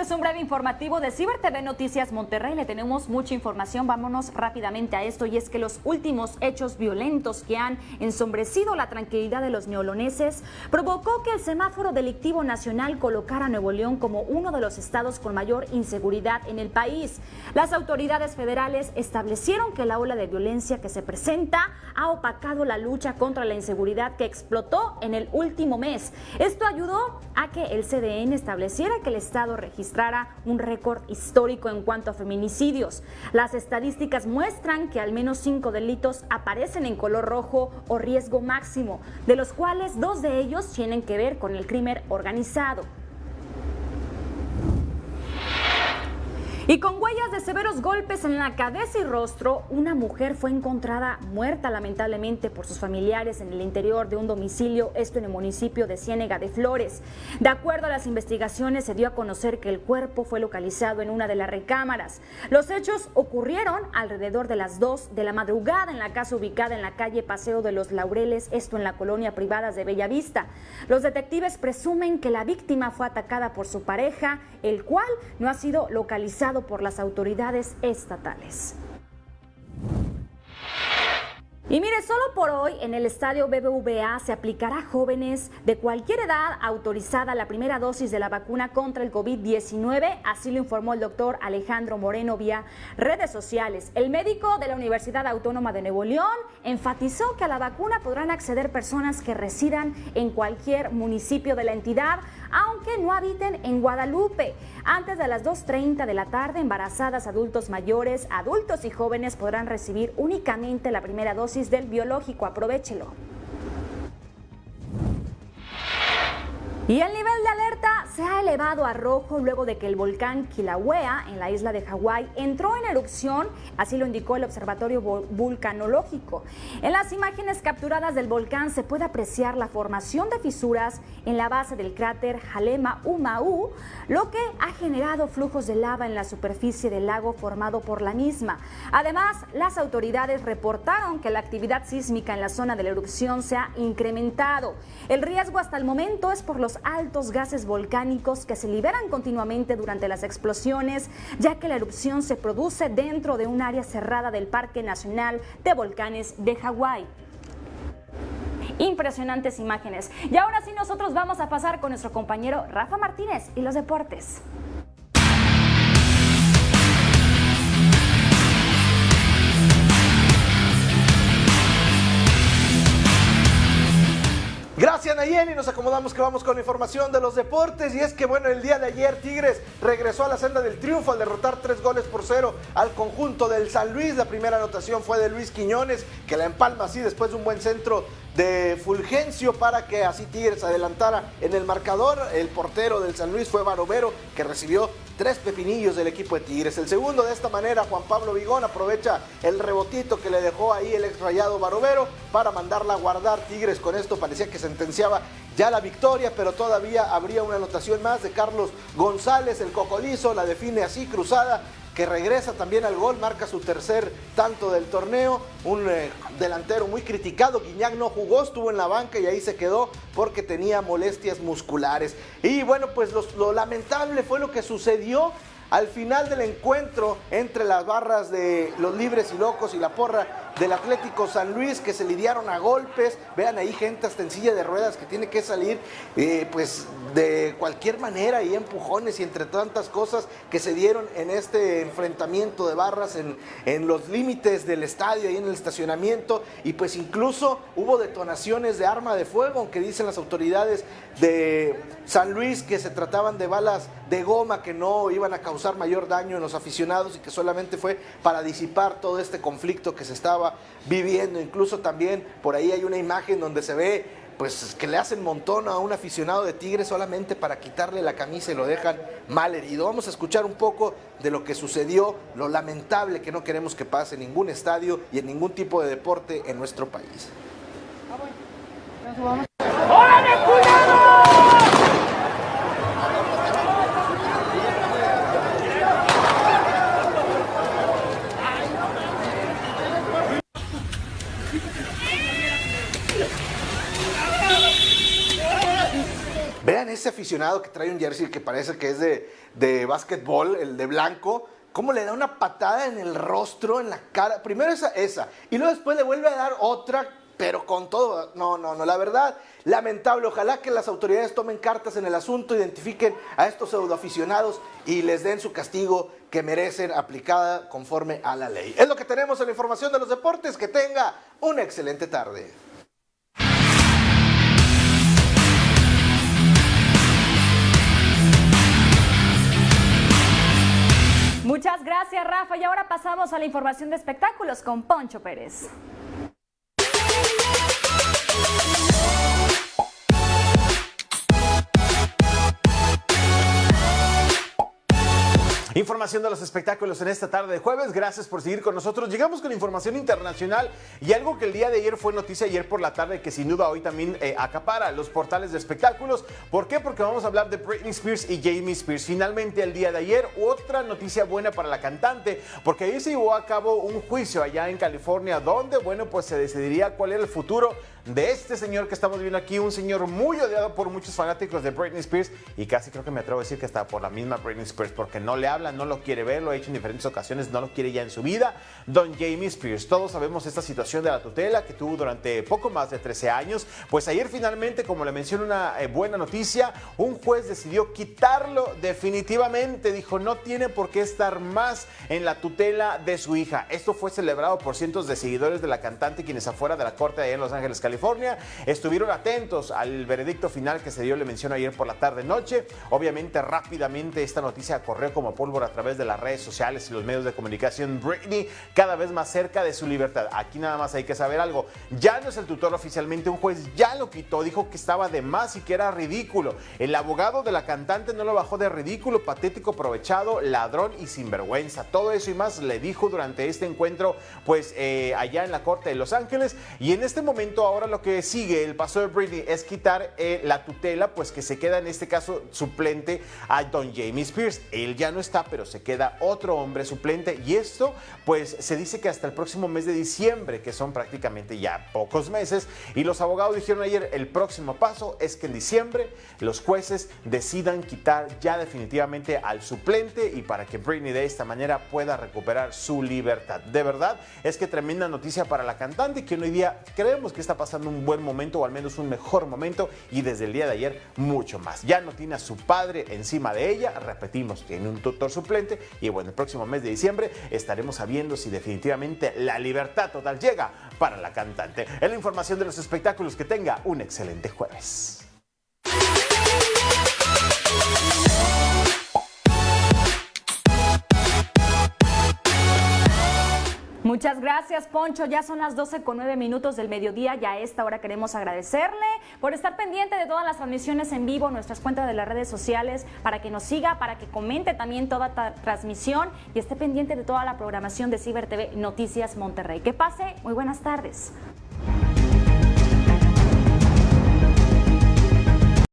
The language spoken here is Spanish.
es un breve informativo de Ciber TV Noticias Monterrey. Le tenemos mucha información. Vámonos rápidamente a esto. Y es que los últimos hechos violentos que han ensombrecido la tranquilidad de los neoloneses provocó que el semáforo delictivo nacional colocara a Nuevo León como uno de los estados con mayor inseguridad en el país. Las autoridades federales establecieron que la ola de violencia que se presenta ha opacado la lucha contra la inseguridad que explotó en el último mes. Esto ayudó a que el CDN estableciera que el estado registrara un récord histórico en cuanto a feminicidios. Las estadísticas muestran que al menos cinco delitos aparecen en color rojo o riesgo máximo, de los cuales dos de ellos tienen que ver con el crimen organizado. Y con huellas de severos golpes en la cabeza y rostro, una mujer fue encontrada muerta lamentablemente por sus familiares en el interior de un domicilio, esto en el municipio de Ciénega de Flores. De acuerdo a las investigaciones, se dio a conocer que el cuerpo fue localizado en una de las recámaras. Los hechos ocurrieron alrededor de las 2 de la madrugada en la casa ubicada en la calle Paseo de los Laureles, esto en la colonia privada de Bellavista. Los detectives presumen que la víctima fue atacada por su pareja, el cual no ha sido localizado por las autoridades estatales. Y mire, solo por hoy en el estadio BBVA se aplicará a jóvenes de cualquier edad autorizada la primera dosis de la vacuna contra el COVID-19, así lo informó el doctor Alejandro Moreno vía redes sociales. El médico de la Universidad Autónoma de Nuevo León enfatizó que a la vacuna podrán acceder personas que residan en cualquier municipio de la entidad, aunque no habiten en Guadalupe. Antes de las 2.30 de la tarde, embarazadas, adultos mayores, adultos y jóvenes podrán recibir únicamente la primera dosis del biológico. Aprovechelo. Y el nivel de alerta se ha elevado a rojo luego de que el volcán Kilauea en la isla de Hawái entró en erupción, así lo indicó el Observatorio Vulcanológico. En las imágenes capturadas del volcán se puede apreciar la formación de fisuras en la base del cráter Halema Umau, lo que ha generado flujos de lava en la superficie del lago formado por la misma. Además, las autoridades reportaron que la actividad sísmica en la zona de la erupción se ha incrementado. El riesgo hasta el momento es por los altos gases volcánicos que se liberan continuamente durante las explosiones, ya que la erupción se produce dentro de un área cerrada del Parque Nacional de Volcanes de Hawái impresionantes imágenes. Y ahora sí nosotros vamos a pasar con nuestro compañero Rafa Martínez y los deportes. Nos acomodamos que vamos con información de los deportes y es que bueno, el día de ayer Tigres regresó a la senda del triunfo al derrotar tres goles por cero al conjunto del San Luis. La primera anotación fue de Luis Quiñones, que la empalma así después de un buen centro de Fulgencio para que así Tigres adelantara en el marcador. El portero del San Luis fue Barovero, que recibió tres pepinillos del equipo de Tigres. El segundo de esta manera, Juan Pablo Vigón aprovecha el rebotito que le dejó ahí el ex rayado Barovero para mandarla a guardar Tigres. Con esto parecía que sentenciaba ya la victoria, pero todavía habría una anotación más de Carlos González, el cocolizo, la define así cruzada que regresa también al gol, marca su tercer tanto del torneo, un eh, delantero muy criticado, Guiñac no jugó, estuvo en la banca y ahí se quedó porque tenía molestias musculares. Y bueno, pues lo lamentable fue lo que sucedió al final del encuentro entre las barras de los libres y locos y la porra del Atlético San Luis que se lidiaron a golpes. Vean ahí gente hasta en silla de ruedas que tiene que salir eh, pues de cualquier manera y empujones y entre tantas cosas que se dieron en este enfrentamiento de barras en, en los límites del estadio y en el estacionamiento y pues incluso hubo detonaciones de arma de fuego, aunque dicen las autoridades de San Luis que se trataban de balas de goma que no iban a causar mayor daño en los aficionados y que solamente fue para disipar todo este conflicto que se estaba viviendo. Incluso también por ahí hay una imagen donde se ve pues que le hacen montón a un aficionado de Tigres solamente para quitarle la camisa y lo dejan mal herido. Vamos a escuchar un poco de lo que sucedió, lo lamentable que no queremos que pase en ningún estadio y en ningún tipo de deporte en nuestro país. ese aficionado que trae un jersey que parece que es de, de básquetbol, el de blanco, cómo le da una patada en el rostro, en la cara. Primero esa, esa, y luego después le vuelve a dar otra, pero con todo. No, no, no, la verdad, lamentable. Ojalá que las autoridades tomen cartas en el asunto, identifiquen a estos pseudoaficionados y les den su castigo que merecen aplicada conforme a la ley. Es lo que tenemos en la información de los deportes. Que tenga una excelente tarde. Muchas gracias, Rafa. Y ahora pasamos a la información de espectáculos con Poncho Pérez. Información de los espectáculos en esta tarde de jueves. Gracias por seguir con nosotros. Llegamos con información internacional y algo que el día de ayer fue noticia ayer por la tarde que sin duda hoy también eh, acapara los portales de espectáculos. ¿Por qué? Porque vamos a hablar de Britney Spears y Jamie Spears. Finalmente el día de ayer otra noticia buena para la cantante porque ahí se llevó a cabo un juicio allá en California donde, bueno, pues se decidiría cuál era el futuro de este señor que estamos viendo aquí, un señor muy odiado por muchos fanáticos de Britney Spears y casi creo que me atrevo a decir que está por la misma Britney Spears porque no le habla, no lo quiere ver, lo ha hecho en diferentes ocasiones, no lo quiere ya en su vida. Don Jamie Spears, todos sabemos esta situación de la tutela que tuvo durante poco más de 13 años. Pues ayer finalmente, como le menciono una eh, buena noticia, un juez decidió quitarlo definitivamente. Dijo, no tiene por qué estar más en la tutela de su hija. Esto fue celebrado por cientos de seguidores de la cantante quienes afuera de la corte allá en Los Ángeles, California Estuvieron atentos al veredicto final que se dio, le menciono ayer por la tarde-noche. Obviamente, rápidamente esta noticia corrió como pólvora a través de las redes sociales y los medios de comunicación. Britney cada vez más cerca de su libertad. Aquí nada más hay que saber algo. Ya no es el tutor oficialmente, un juez ya lo quitó, dijo que estaba de más y que era ridículo. El abogado de la cantante no lo bajó de ridículo, patético, aprovechado, ladrón y sinvergüenza. Todo eso y más le dijo durante este encuentro, pues eh, allá en la corte de Los Ángeles. Y en este momento ahora lo que sigue, el paso de Britney, es quitar eh, la tutela, pues que se queda en este caso suplente a Don Jamie Spears. Él ya no está, pero se queda otro hombre suplente. Y esto, pues se dice que hasta el próximo mes de diciembre, que son prácticamente ya pocos meses. Y los abogados dijeron ayer, el próximo paso es que en diciembre los jueces decidan quitar ya definitivamente al suplente y para que Britney de esta manera pueda recuperar su libertad. De verdad, es que tremenda noticia para la cantante que hoy día creemos que está pasando un buen momento o al menos un mejor momento y desde el día de ayer mucho más. Ya no tiene a su padre encima de ella, repetimos, tiene un tutor suplente y bueno, el próximo mes de diciembre estaremos sabiendo si definitivamente la libertad total llega para la cantante. Es la información de los espectáculos, que tenga un excelente jueves. Muchas gracias, Poncho. Ya son las 12 con 9 minutos del mediodía y a esta hora queremos agradecerle por estar pendiente de todas las transmisiones en vivo, nuestras cuentas de las redes sociales, para que nos siga, para que comente también toda transmisión y esté pendiente de toda la programación de Ciber TV Noticias Monterrey. Que pase, muy buenas tardes.